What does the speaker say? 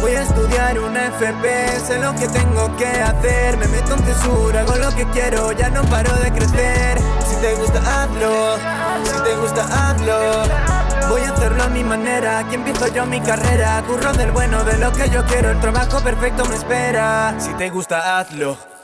Voy a estudiar una FP, sé lo que tengo que hacer. Me meto en tesura, hago lo que quiero, ya no paro de crecer. Si te gusta hazlo, si te gusta hazlo. Voy a hacerlo a mi manera, aquí empiezo yo mi carrera. Curro del bueno, de lo que yo quiero, el trabajo perfecto me espera. Si te gusta hazlo.